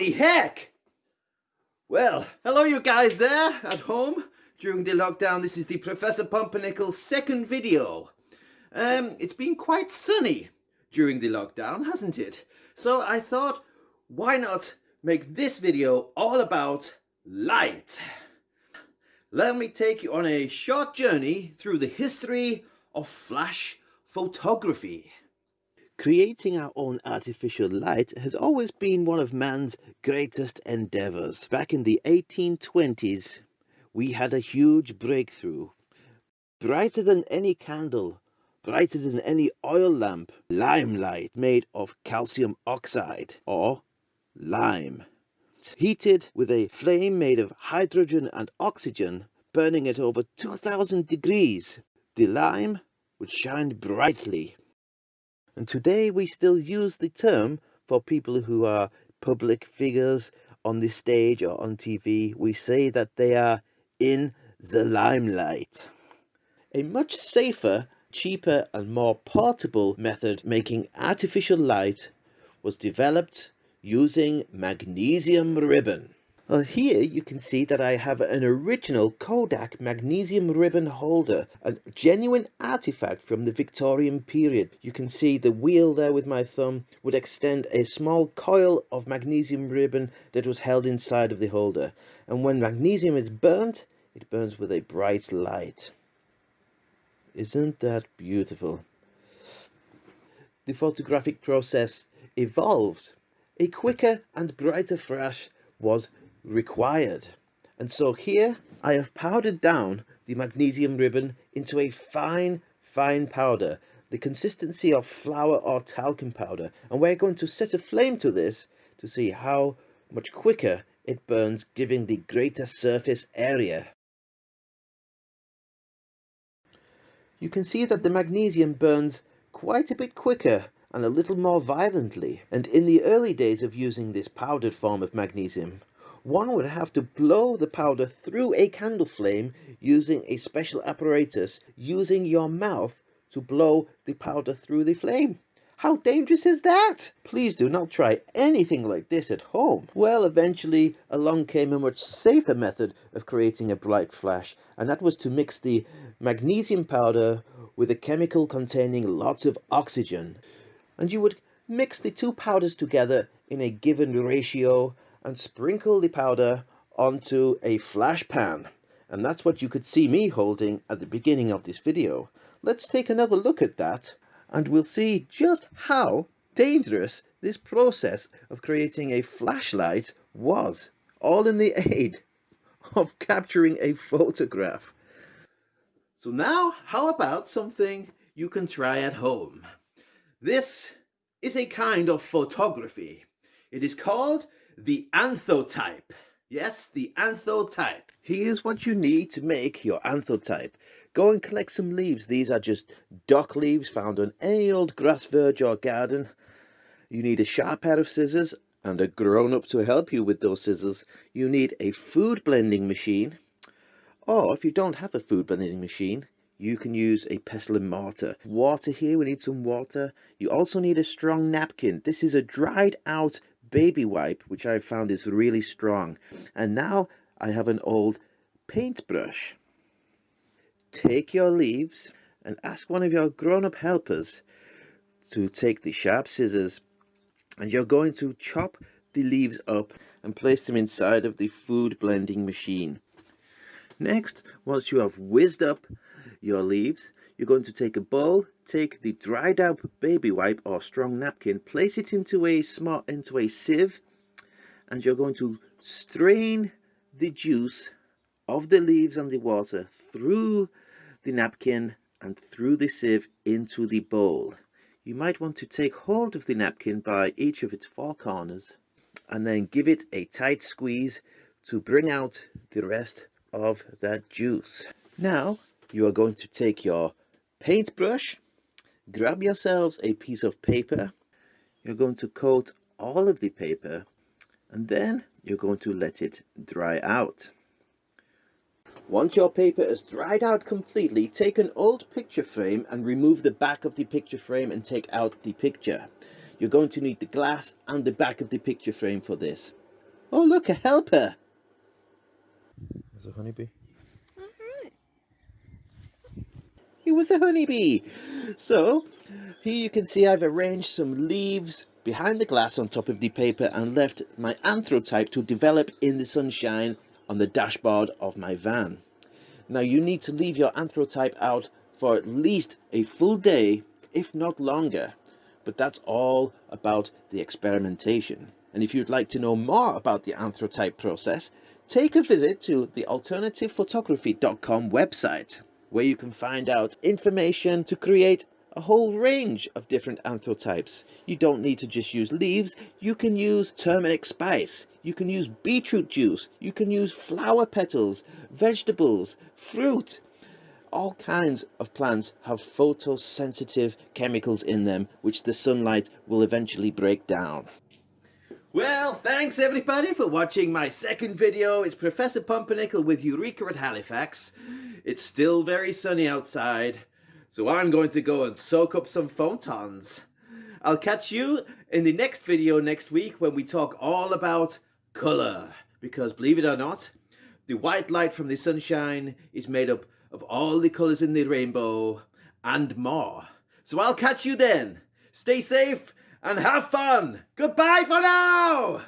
Holy heck! Well, hello you guys there at home. During the lockdown, this is the Professor Pumpernickel's second video. Um, it's been quite sunny during the lockdown, hasn't it? So I thought, why not make this video all about light? Let me take you on a short journey through the history of flash photography. Creating our own artificial light has always been one of man's greatest endeavors. Back in the 1820s, we had a huge breakthrough. Brighter than any candle, brighter than any oil lamp, limelight made of calcium oxide, or lime. Heated with a flame made of hydrogen and oxygen, burning at over 2000 degrees, the lime would shine brightly and today we still use the term for people who are public figures on the stage or on TV. We say that they are in the limelight. A much safer, cheaper and more portable method making artificial light was developed using magnesium ribbon. Well, here you can see that I have an original Kodak magnesium ribbon holder, a genuine artifact from the Victorian period. You can see the wheel there with my thumb would extend a small coil of magnesium ribbon that was held inside of the holder. And when magnesium is burnt, it burns with a bright light. Isn't that beautiful? The photographic process evolved. A quicker and brighter flash was required. And so here I have powdered down the magnesium ribbon into a fine, fine powder, the consistency of flour or talcum powder. And we're going to set a flame to this to see how much quicker it burns, giving the greater surface area. You can see that the magnesium burns quite a bit quicker and a little more violently. And in the early days of using this powdered form of magnesium, one would have to blow the powder through a candle flame using a special apparatus, using your mouth to blow the powder through the flame. How dangerous is that? Please do not try anything like this at home. Well, eventually along came a much safer method of creating a bright flash, and that was to mix the magnesium powder with a chemical containing lots of oxygen. And you would mix the two powders together in a given ratio and sprinkle the powder onto a flash pan. And that's what you could see me holding at the beginning of this video. Let's take another look at that and we'll see just how dangerous this process of creating a flashlight was, all in the aid of capturing a photograph. So now, how about something you can try at home? This is a kind of photography. It is called the anthotype. Yes, the anthotype. Here's what you need to make your anthotype. Go and collect some leaves. These are just dock leaves found on any old grass verge or garden. You need a sharp pair of scissors and a grown-up to help you with those scissors. You need a food blending machine. Or if you don't have a food blending machine, you can use a pestle and mortar. Water here, we need some water. You also need a strong napkin. This is a dried out baby wipe, which I found is really strong. And now I have an old paintbrush. Take your leaves and ask one of your grown-up helpers to take the sharp scissors and you're going to chop the leaves up and place them inside of the food blending machine. Next, once you have whizzed up your leaves, you're going to take a bowl, take the dried out baby wipe or strong napkin, place it into a small into a sieve, and you're going to strain the juice of the leaves and the water through the napkin and through the sieve into the bowl. You might want to take hold of the napkin by each of its four corners and then give it a tight squeeze to bring out the rest of that juice. Now you are going to take your paintbrush, grab yourselves a piece of paper, you're going to coat all of the paper, and then you're going to let it dry out. Once your paper has dried out completely, take an old picture frame and remove the back of the picture frame and take out the picture. You're going to need the glass and the back of the picture frame for this. Oh, look, a helper. There's a honeybee. He was a honeybee. So, here you can see I've arranged some leaves behind the glass on top of the paper and left my anthotype to develop in the sunshine on the dashboard of my van. Now you need to leave your anthotype out for at least a full day, if not longer. But that's all about the experimentation. And if you'd like to know more about the anthotype process, take a visit to the alternativephotography.com website where you can find out information to create a whole range of different anthotypes. You don't need to just use leaves, you can use turmeric spice, you can use beetroot juice, you can use flower petals, vegetables, fruit. All kinds of plants have photosensitive chemicals in them which the sunlight will eventually break down. Well, thanks everybody for watching my second video. It's Professor Pumpernickel with Eureka at Halifax. It's still very sunny outside, so I'm going to go and soak up some photons. I'll catch you in the next video next week when we talk all about colour. Because believe it or not, the white light from the sunshine is made up of all the colours in the rainbow and more. So I'll catch you then. Stay safe and have fun. Goodbye for now.